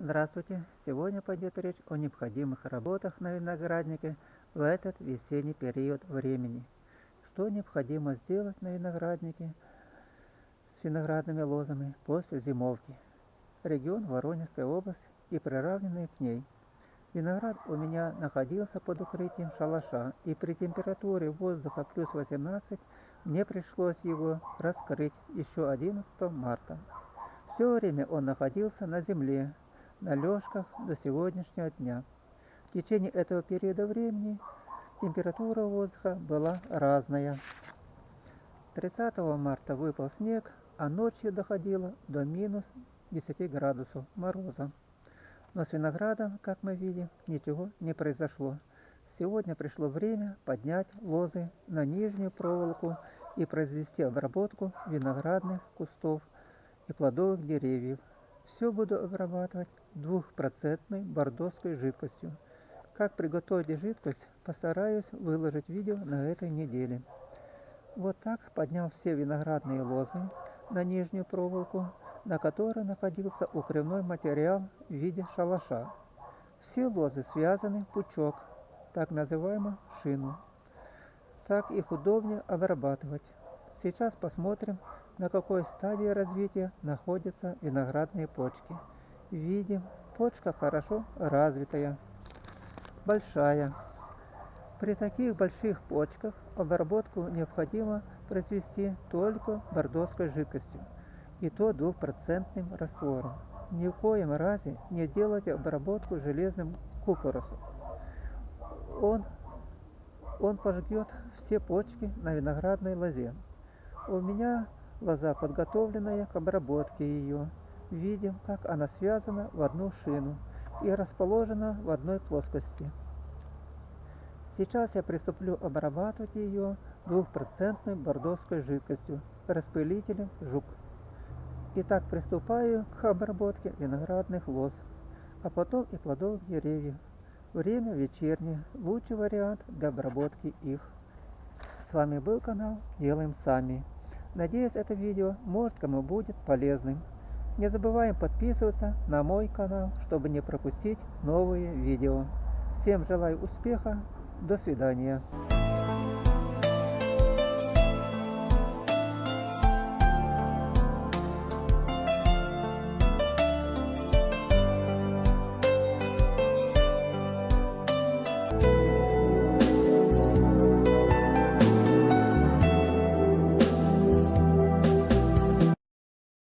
Здравствуйте! Сегодня пойдет речь о необходимых работах на винограднике в этот весенний период времени. Что необходимо сделать на винограднике с виноградными лозами после зимовки. Регион Воронежская область и приравненные к ней. Виноград у меня находился под укрытием шалаша, и при температуре воздуха плюс 18 мне пришлось его раскрыть еще 11 марта. Все время он находился на земле, на лёжках до сегодняшнего дня. В течение этого периода времени температура воздуха была разная. 30 марта выпал снег, а ночью доходило до минус 10 градусов мороза. Но с виноградом, как мы видим, ничего не произошло. Сегодня пришло время поднять лозы на нижнюю проволоку и произвести обработку виноградных кустов и плодовых деревьев. Все буду обрабатывать двухпроцентной бордоской жидкостью. Как приготовить жидкость, постараюсь выложить видео на этой неделе. Вот так поднял все виноградные лозы на нижнюю проволоку, на которой находился укрывной материал в виде шалаша. Все лозы связаны в пучок, так называемую шину. Так их удобнее обрабатывать. Сейчас посмотрим, на какой стадии развития находятся виноградные почки. Видим, почка хорошо развитая, большая. При таких больших почках обработку необходимо произвести только бордоской жидкостью, и то двухпроцентным раствором. Ни в коем разе не делайте обработку железным купоросом. Он, он пожгет все почки на виноградной лозе. У меня лоза подготовленная к обработке ее. Видим, как она связана в одну шину и расположена в одной плоскости. Сейчас я приступлю обрабатывать ее двухпроцентной бордовской жидкостью, распылителем жук. Итак, приступаю к обработке виноградных лоз, а потом и плодовых деревьев. Время вечернее, лучший вариант для обработки их. С вами был канал Делаем Сами. Надеюсь, это видео может кому будет полезным. Не забываем подписываться на мой канал, чтобы не пропустить новые видео. Всем желаю успеха. До свидания.